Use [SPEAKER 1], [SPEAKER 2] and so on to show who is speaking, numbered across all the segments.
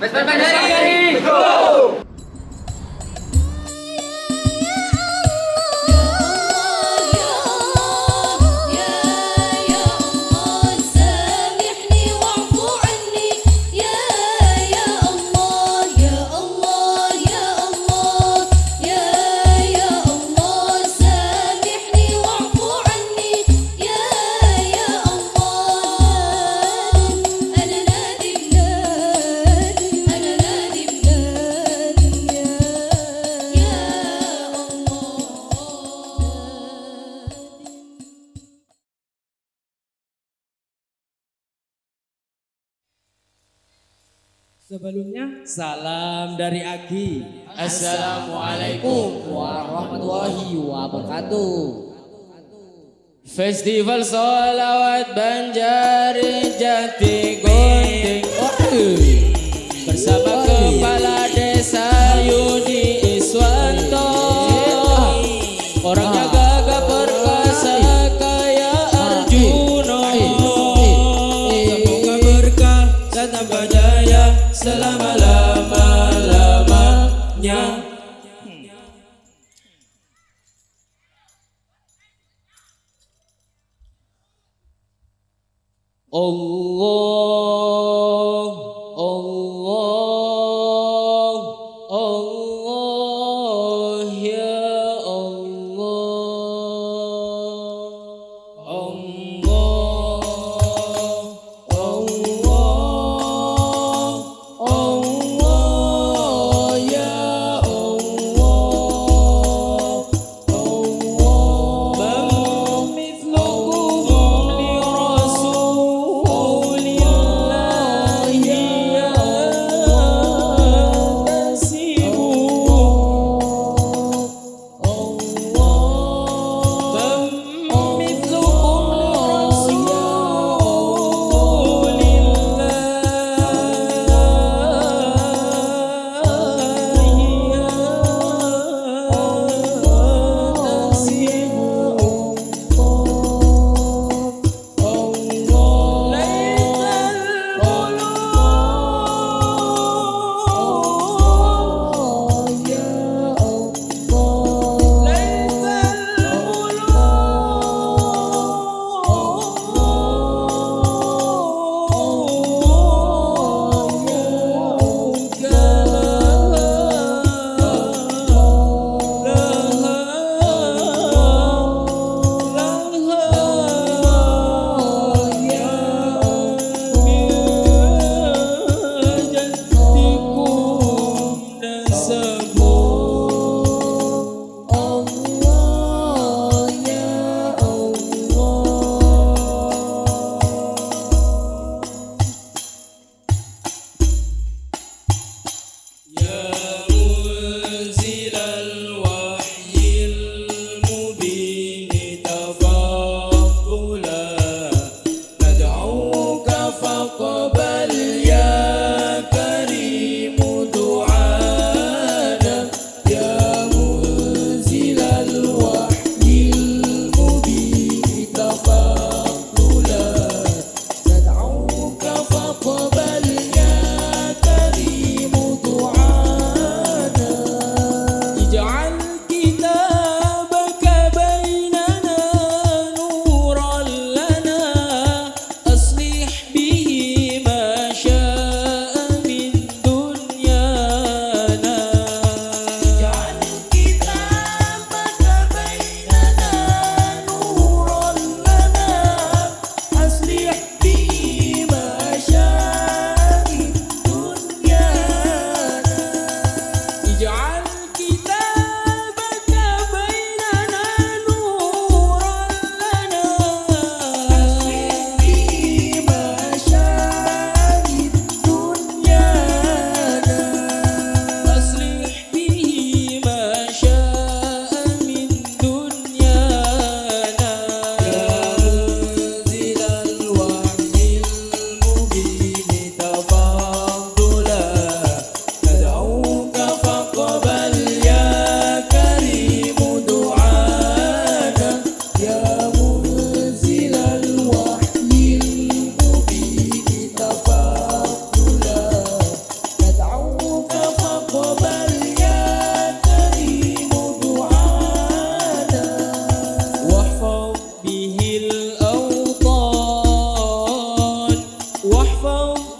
[SPEAKER 1] go! Pues, pues, pues, Sebelumnya salam dari Agi. Assalamualaikum warahmatullahi wabarakatuh. Festival Solawat Jati. الله الله الله يا الله الله الوحيد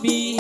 [SPEAKER 1] bi